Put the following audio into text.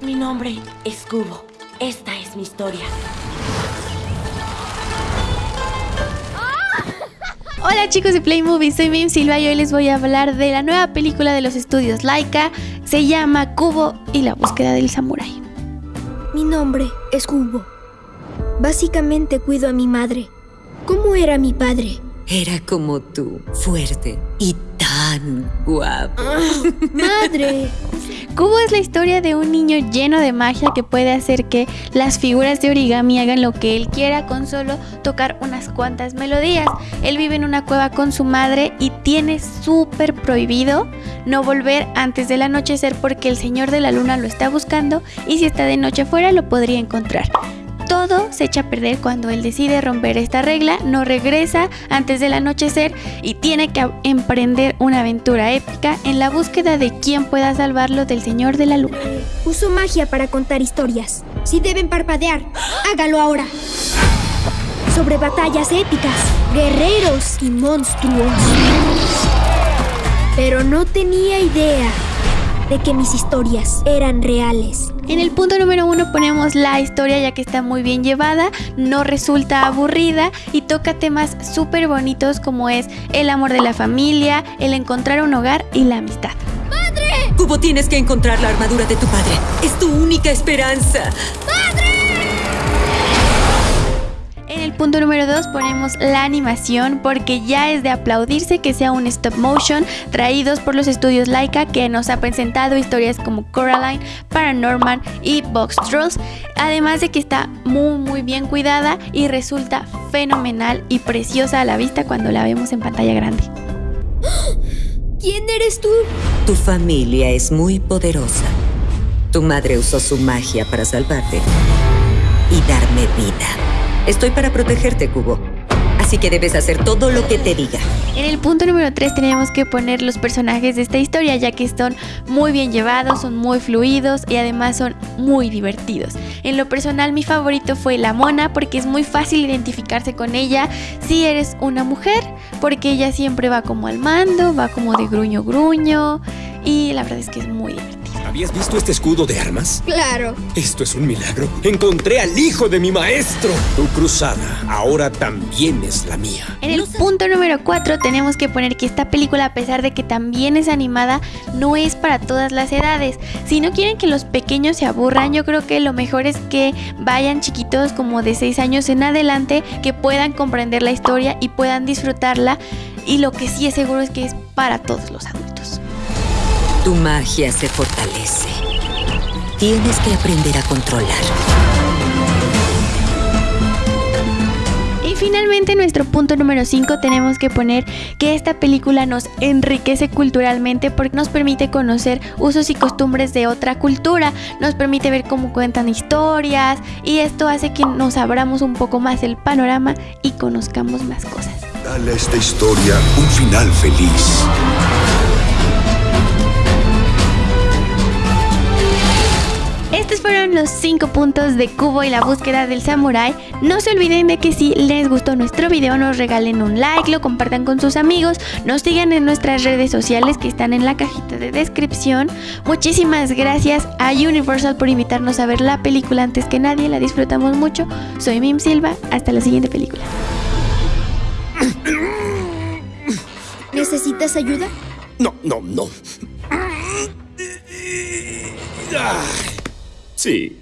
Mi nombre es Cubo. Esta es mi historia. Hola chicos de Play Movie, soy Mim Silva y hoy les voy a hablar de la nueva película de los estudios Laika. Se llama Cubo y la búsqueda del samurái. Mi nombre es Cubo. Básicamente cuido a mi madre. ¿Cómo era mi padre? Era como tú, fuerte y tan guapo. ¡Madre! Cubo es la historia de un niño lleno de magia que puede hacer que las figuras de origami hagan lo que él quiera con solo tocar unas cuantas melodías. Él vive en una cueva con su madre y tiene súper prohibido no volver antes del anochecer porque el señor de la luna lo está buscando y si está de noche afuera lo podría encontrar. Todo se echa a perder cuando él decide romper esta regla, no regresa antes del anochecer y tiene que emprender una aventura épica en la búsqueda de quién pueda salvarlo del Señor de la Luna. Uso magia para contar historias. Si deben parpadear, hágalo ahora. Sobre batallas épicas, guerreros y monstruos. Pero no tenía idea de que mis historias eran reales. En el punto número uno ponemos la historia ya que está muy bien llevada, no resulta aburrida y toca temas súper bonitos como es el amor de la familia, el encontrar un hogar y la amistad. ¡Padre! Cubo, tienes que encontrar la armadura de tu padre. Es tu única esperanza. En el punto número 2 ponemos la animación porque ya es de aplaudirse que sea un stop motion traídos por los estudios Laika que nos ha presentado historias como Coraline, Paranorman y Box Trolls, además de que está muy muy bien cuidada y resulta fenomenal y preciosa a la vista cuando la vemos en pantalla grande. ¿Quién eres tú? Tu familia es muy poderosa. Tu madre usó su magia para salvarte y darme vida. Estoy para protegerte, Cubo. Así que debes hacer todo lo que te diga. En el punto número 3 tenemos que poner los personajes de esta historia ya que son muy bien llevados, son muy fluidos y además son muy divertidos. En lo personal mi favorito fue la mona porque es muy fácil identificarse con ella si eres una mujer porque ella siempre va como al mando, va como de gruño gruño y la verdad es que es muy divertido. ¿Habías visto este escudo de armas? Claro. Esto es un milagro. Encontré al hijo de mi maestro. Tu cruzada ahora también es la mía. En el punto número 4 tenemos que poner que esta película, a pesar de que también es animada, no es para todas las edades. Si no quieren que los pequeños se aburran, yo creo que lo mejor es que vayan chiquitos como de 6 años en adelante, que puedan comprender la historia y puedan disfrutarla. Y lo que sí es seguro es que es para todos los adultos. Tu magia se fortalece. Tienes que aprender a controlar. Y finalmente en nuestro punto número 5 tenemos que poner que esta película nos enriquece culturalmente porque nos permite conocer usos y costumbres de otra cultura, nos permite ver cómo cuentan historias y esto hace que nos abramos un poco más el panorama y conozcamos más cosas. Dale a esta historia un final feliz. Los 5 puntos de Cubo y la búsqueda del samurái. No se olviden de que si les gustó nuestro video nos regalen un like, lo compartan con sus amigos, nos sigan en nuestras redes sociales que están en la cajita de descripción. Muchísimas gracias a Universal por invitarnos a ver la película antes que nadie, la disfrutamos mucho. Soy Mim Silva, hasta la siguiente película. ¿Necesitas ayuda? No, no, no. Ah, Sí.